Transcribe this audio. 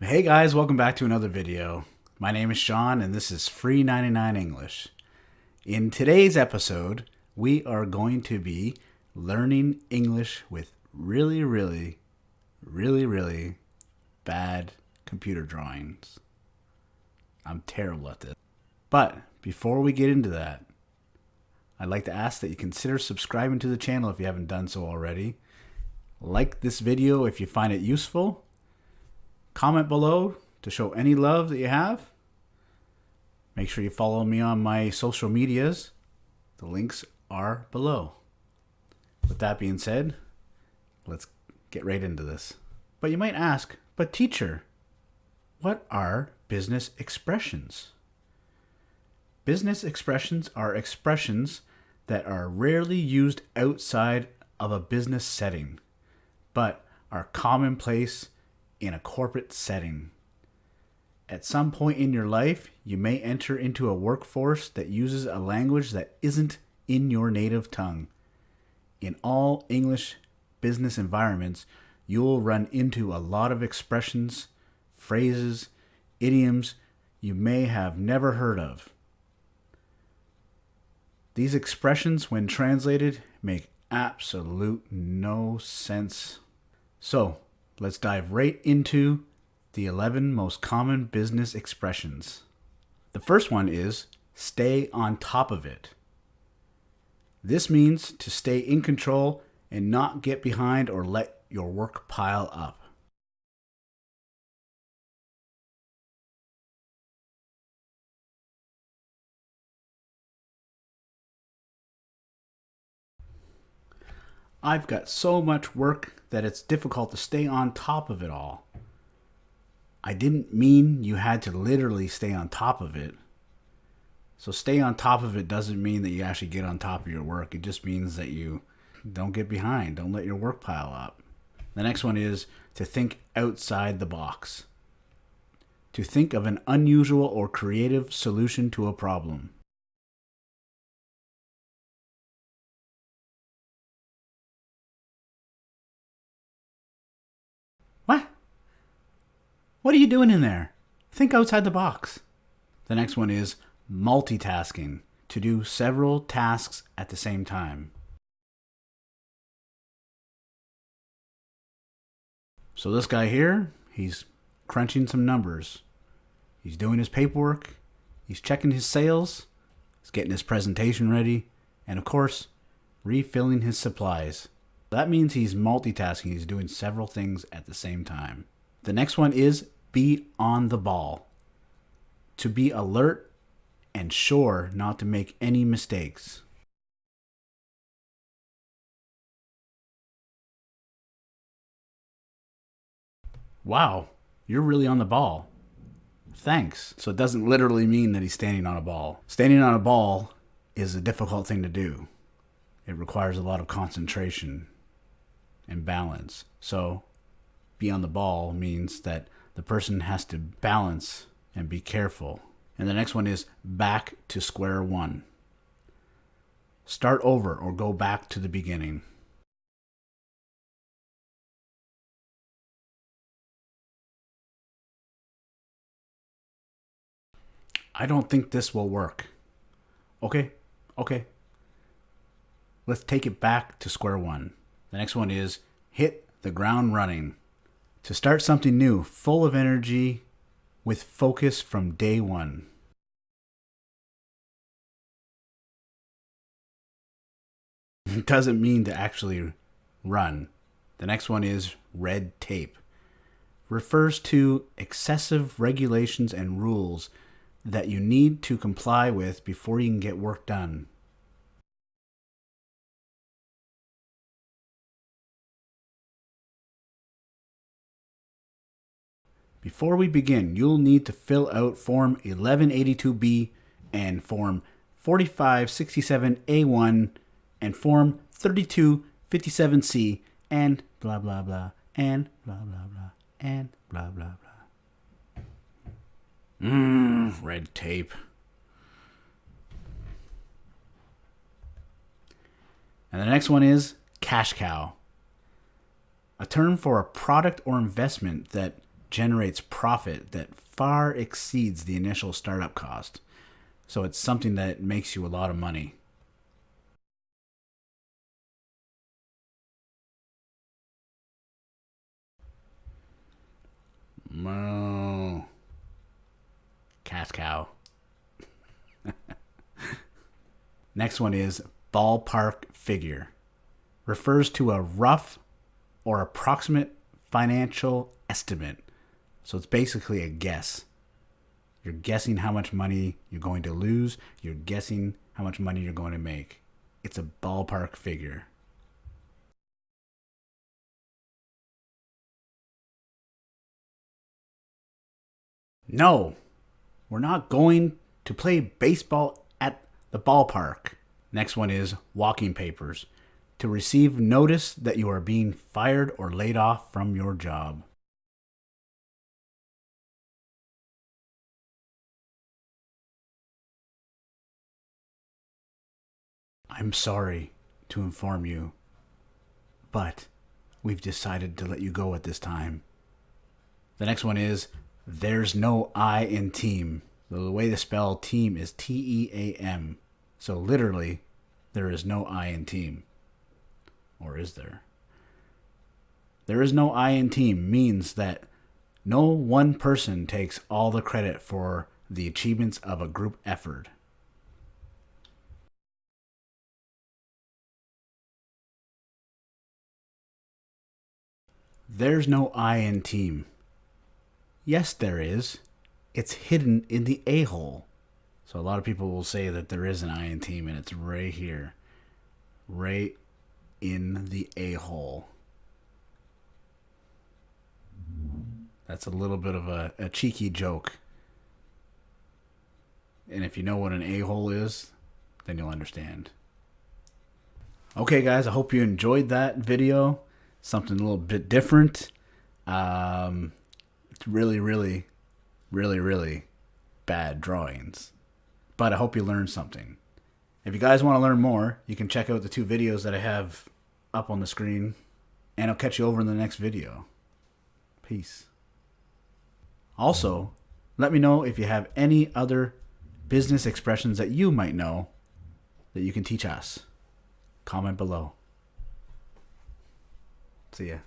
Hey guys, welcome back to another video. My name is Sean and this is Free 99 English. In today's episode, we are going to be learning English with really, really, really, really bad computer drawings. I'm terrible at this. But before we get into that, I'd like to ask that you consider subscribing to the channel if you haven't done so already. Like this video if you find it useful. Comment below to show any love that you have. Make sure you follow me on my social medias. The links are below. With that being said, let's get right into this. But you might ask, but teacher, what are business expressions? Business expressions are expressions that are rarely used outside of a business setting, but are commonplace in a corporate setting. At some point in your life, you may enter into a workforce that uses a language that isn't in your native tongue. In all English business environments, you'll run into a lot of expressions, phrases, idioms you may have never heard of. These expressions, when translated, make absolute no sense. So, let's dive right into the 11 most common business expressions. The first one is stay on top of it. This means to stay in control and not get behind or let your work pile up. I've got so much work that it's difficult to stay on top of it all. I didn't mean you had to literally stay on top of it. So stay on top of it doesn't mean that you actually get on top of your work. It just means that you don't get behind. Don't let your work pile up. The next one is to think outside the box. To think of an unusual or creative solution to a problem. What are you doing in there? Think outside the box. The next one is multitasking, to do several tasks at the same time. So this guy here, he's crunching some numbers. He's doing his paperwork, he's checking his sales, he's getting his presentation ready, and of course, refilling his supplies. That means he's multitasking, he's doing several things at the same time. The next one is be on the ball. To be alert and sure not to make any mistakes. Wow, you're really on the ball. Thanks. So it doesn't literally mean that he's standing on a ball. Standing on a ball is a difficult thing to do. It requires a lot of concentration and balance. So be on the ball means that the person has to balance and be careful. And the next one is back to square one. Start over or go back to the beginning. I don't think this will work. Okay, okay. Let's take it back to square one. The next one is hit the ground running. To start something new, full of energy, with focus from day one. It doesn't mean to actually run. The next one is red tape. Refers to excessive regulations and rules that you need to comply with before you can get work done. Before we begin, you'll need to fill out Form 1182B and Form 4567A1 and Form 3257C and blah blah blah and blah blah blah and blah blah blah. Mmm, red tape. And the next one is cash cow, a term for a product or investment that generates profit that far exceeds the initial startup cost. So it's something that makes you a lot of money. Moo. Cash cow. Next one is ballpark figure. Refers to a rough or approximate financial estimate. So it's basically a guess. You're guessing how much money you're going to lose. You're guessing how much money you're going to make. It's a ballpark figure. No, we're not going to play baseball at the ballpark. Next one is walking papers. To receive notice that you are being fired or laid off from your job. I'm sorry to inform you, but we've decided to let you go at this time. The next one is there's no I in team. The way to spell team is T E A M. So literally, there is no I in team. Or is there? There is no I in team means that no one person takes all the credit for the achievements of a group effort. There's no I in team. Yes, there is. It's hidden in the a hole. So a lot of people will say that there is an I in team, and it's right here, right in the a hole. That's a little bit of a, a cheeky joke. And if you know what an a hole is, then you'll understand. Okay, guys, I hope you enjoyed that video. Something a little bit different. Um, it's really, really, really, really bad drawings. But I hope you learned something. If you guys want to learn more, you can check out the two videos that I have up on the screen. And I'll catch you over in the next video. Peace. Also, let me know if you have any other business expressions that you might know that you can teach us. Comment below. See ya.